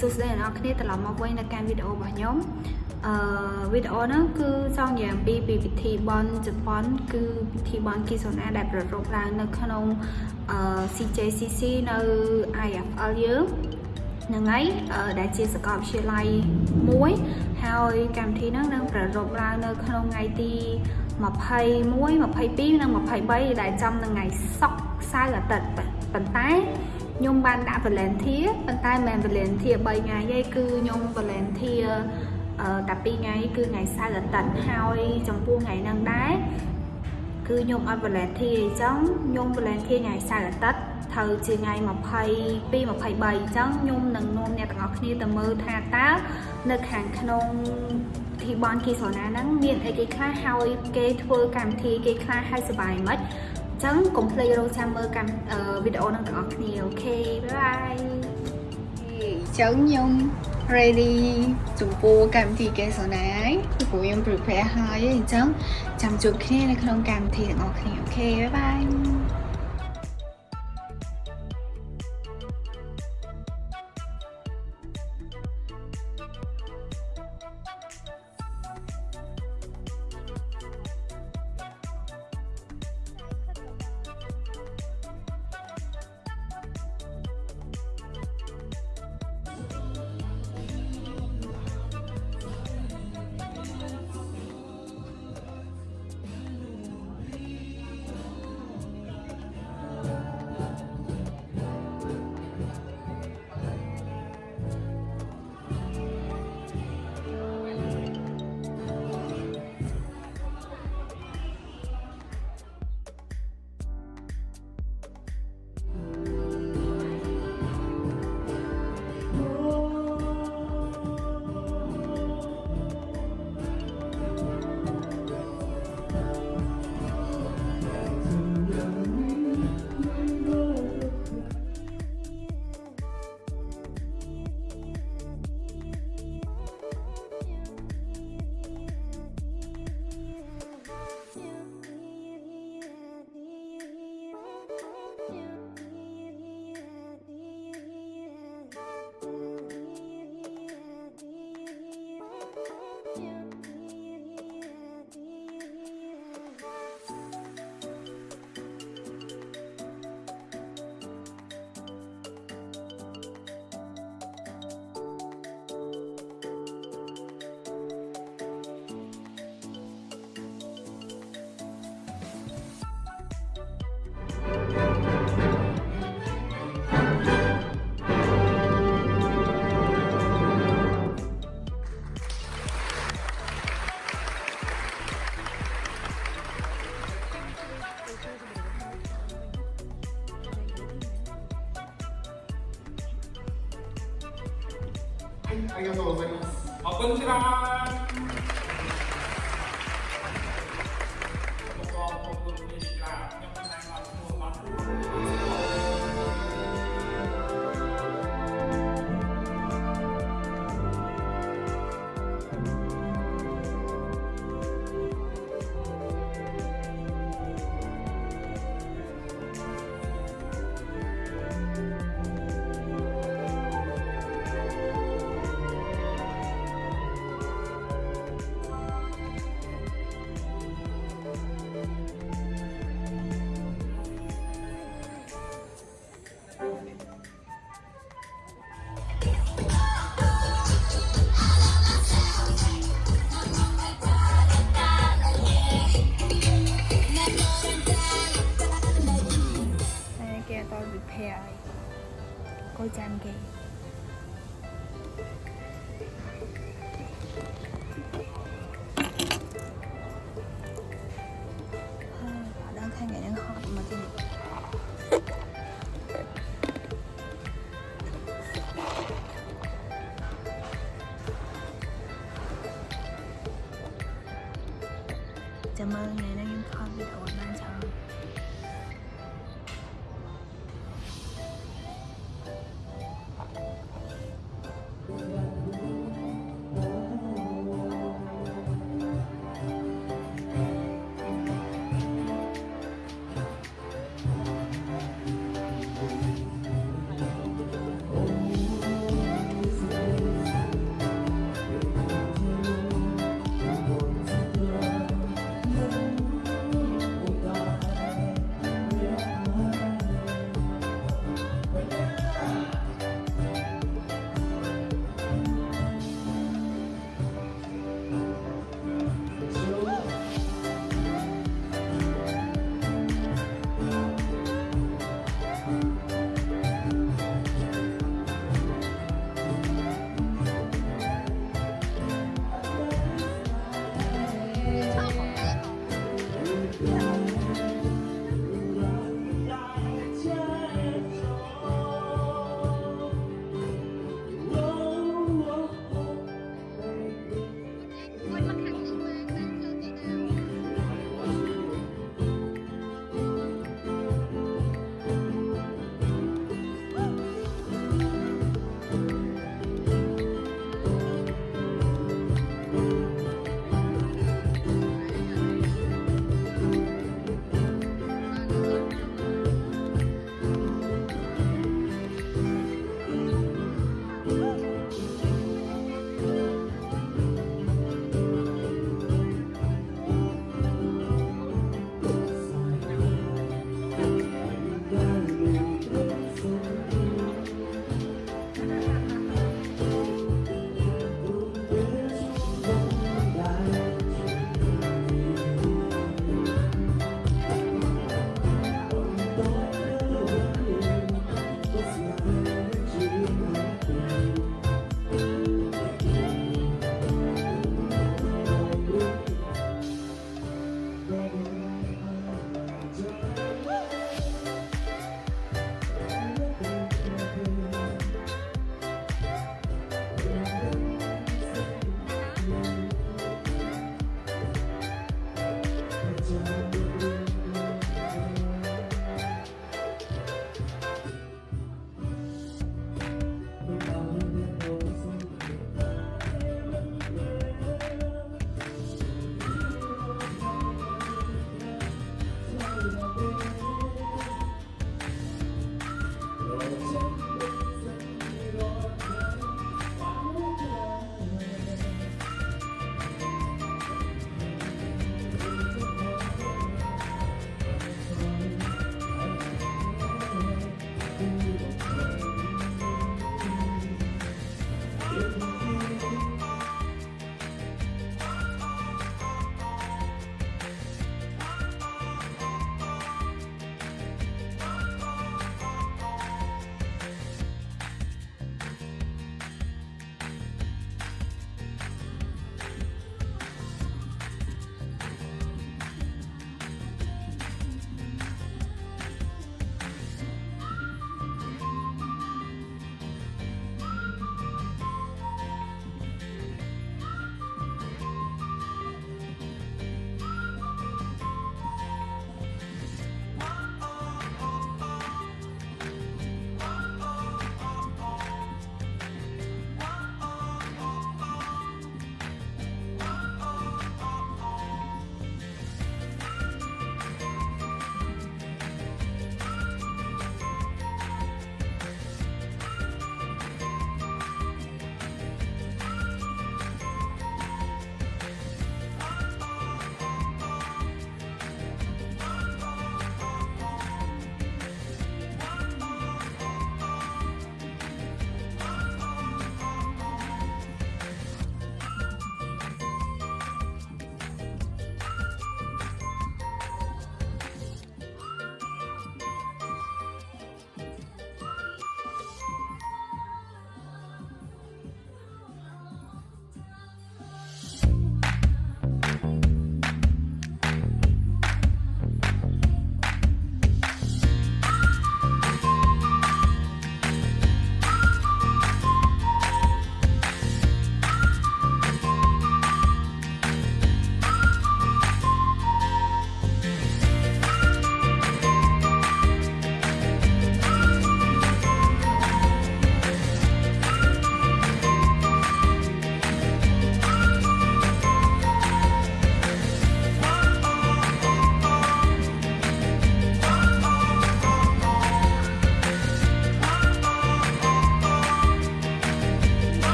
ខេសួស្តីអ្នកនរគ្នាត្រឡប់មកវិញនៅកាន់វីដេអូរបស់ខ្ញុំអឺវីដេអូហ្នឹងគឺចង់និយាយអំពីពីពិធីបន់ជប៉ុនគឺពិធីបន់គីសូណាដែលប្រារព្ធឡើងនៅក្នុងអឺ CJCC នៅ IFL យើងហ្នឹងហើយដែលជាសាកលវិទ្យាល័យមួយហើយកម្មវិធីហ្នឹងនឹងប្រារព្ធឡើងនៅក្នុងថ្ងៃទី21 22និង23ដែលចំនឹងថ្ងៃសុក្រសៅរ៍អាទិត្យប៉ុន្តែខ្ញុំបានដាក់ volunteer ប៉ុន្តែមិន volunteer 3ថ្ងៃទេគឺខ្ញុំ volunteer អឺតែ2ថ្ងៃគឺថ្ងៃសៅរ៍អាទិត្យហើយចំពោះថ្ងៃហ្នឹងដែរគឺខ្ញុំអត់ volunteer អញ្ចឹងខ្ញុំ volunteer ថ្ងៃសៅរ៍អាទិត្យត្រូវជាថ្ងៃ22 23អញ្ចឹងខ្ញុំនឹងនាំអ្នកទាំងអស់គ្នាទៅមើលថាតើនៅខាងក្នុងធីបនគីសណាហ្នឹងមានអីគេខ្លះហើយគេធ្វើកម្មវិធីគេខ្លះហើយសុបាយមិនចឹងកុំភ្លេចរងចាំមើលកម្មវីដេអូនឹងទាំងអស់គ្នា OK bye bye ចឹងខ្ញុំ ready ចំពោះកម្មវិធីកេសណាហើយពីព្រោះខ្ញុំ prepare ហើយអញ្ចឹងចាំជួបគ្នានៅក្នុងកម្មវិធីទាំងអស់គ្នា OK bye bye ありがとうございます。あ、こんにちは。Cô chàng kì họ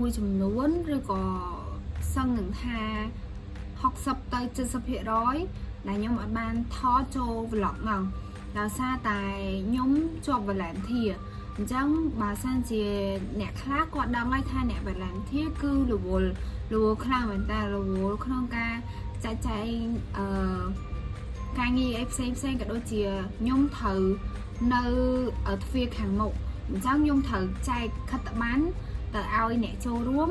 មួយចំនួនឬក៏សឹងនឹងថា60ទៅ70%ដែលខ្ញុំអត់បានថតចូល vlog ហ្នឹងដោយសារតែខ្ញុំជាប់ volunteer អញ្ចឹងបើសិនជាអ្នកខ្លះគាត់ដឹងហើយថាអ្នក volunteer គឺរវល់រវល់ខ្លាំងមែនតើរវល់ក្នុងការចែកចែងអឺការងារអីផ្សេងផ្សេងក៏ដូចជាខ្ញុំត្រូវនៅទ្វារខាងមុខអញ្ចឹងខ្ញុំត្រូវចែកខិត្តប័ណ្ណ ទៅឲ្យអ្នកចូលរួម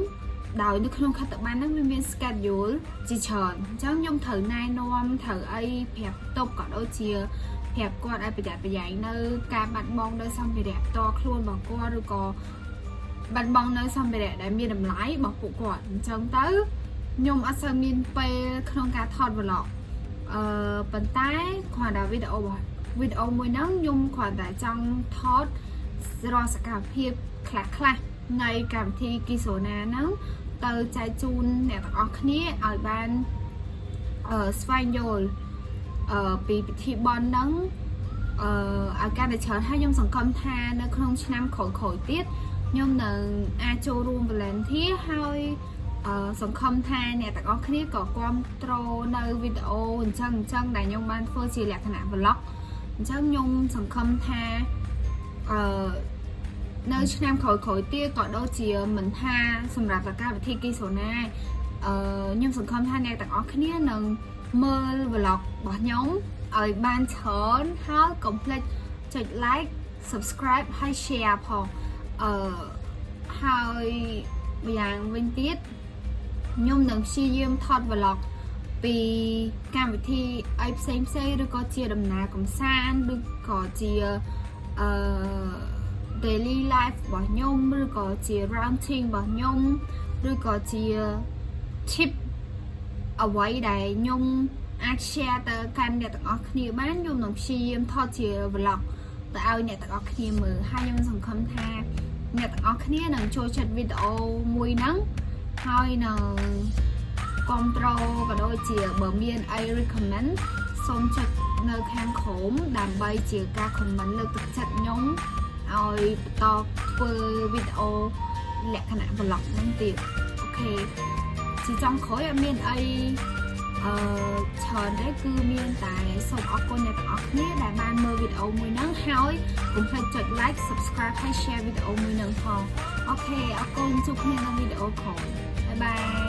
ដោយនៅក្នុងខិត្តប័ណ្ណហ្នឹងវាមាន schedule ជាច្រើនអញ្ចឹងខ្ញុំត្រូវណែនាំត្រូវអីប្រាប់តុបក៏ដូចជាប្រាប់គាត់ឲ្យប្រយ័ត្នប្រយែងនៅការបាត់បង់នៅសម្ភារៈផ្ទាល់ខ្លួនរបស់គាត់ឬក៏បាត់បង់នៅសម្ភារៈដែលមានតម្លៃរបស់ពួកគាត់អញ្ចឹងទៅខ្ញុំអត់សូវមានពេលក្នុងការថត vlog អឺប៉ុន្តែគ្រាន់តែវីដេអូរបស់វីដេអូមួយហ្នឹងខ្ញុំគ្រាន់តែចង់ថតរាល់សកម្មភាពខ្លះខ្លះៗ នៃកម្មវិធីគីសូណាហ្នឹងទៅចែកជូនអ្នកទាំងអស់គ្នាឲ្យបានអឺស្វែងយល់អឺពីពិធីបន់ហ្នឹងអឺឲ្យកាន់តែច្រើនហើយខ្ញុំសង្កត់ថានៅក្នុងឆ្នាំក្រោយៗទៀតខ្ញុំនឹងអាចចូលរួម volunteer ហើយអឺសង្ឃឹមថាអ្នកទាំងអស់គ្នាក៏គ្រប់គ្រងនៅវីដេអូអញ្ចឹងអញ្ចឹងដែលខ្ញុំបានធ្វើជាលក្ខណៈ vlog អញ្ចឹងខ្ញុំសង្ឃឹមថាអឺ នៅឆ្នាំក្រោយៗទៀតក៏ដូចជាមិនថាសម្រាប់កម្មវិធីគីសូណាអឺខ្ញុំសង្ឃឹមថាអ្នកទាំងអស់គ្នានឹងមើល vlog របស់ខ្ញុំឲ្យបានច្រើនហើយកុំភ្លេចចុច like subscribe ហើយ share ផងអឺហើយម្យ៉ាងវិញទៀតខ្ញុំនឹងព្យាយាមថត vlog ពីកម្មវិធីអីផ្សេងផ្សេងឬក៏ជាដំណើរកំសាន្តឬក៏ជាអឺ daily life របស់ខ្ញុំឬក៏ជា routine របស់ខ្ញុំឬក៏ជា tip អ្វីដែលខ្ញុំអាច share ទៅកាន់អ្នកទាំងអស់គ្នាបានខ្ញុំនឹងព្យាយាមថតជា vlog ទៅឲ្យអ្នកទាំងអស់គ្នាមើលហើយខ្ញុំសង្ឃឹមថាអ្នកទាំងអស់គ្នានឹងចូលចិត្តវីដេអូមួយហ្នឹងហើយនឹងគ្រប់ត្រូលក៏ដូចជាបើមានអី recommend សូមចុចនៅខាងក្រោមដើម្បីជាការ comment លើកទឹកចិត្តខ្ញុំ ឲ្យបន្តធ្វើវីដេអូលក្ខណៈ vlog ហ្នឹងទៀតអូខេជាចុងក្រោយអត់មានអីអឺច្រើនទេគឺមានតែសូមអរគុណអ្នកទាំងអស់គ្នាដែលបានមើលវីដេអូមួយហ្នឹងហើយកុំភ្លេចចុច like subscribe ហើយ share វីដេអូមួយហ្នឹងផង OK អរគុណជួបគ្នានៅវីដេអូក្រោយ bye bye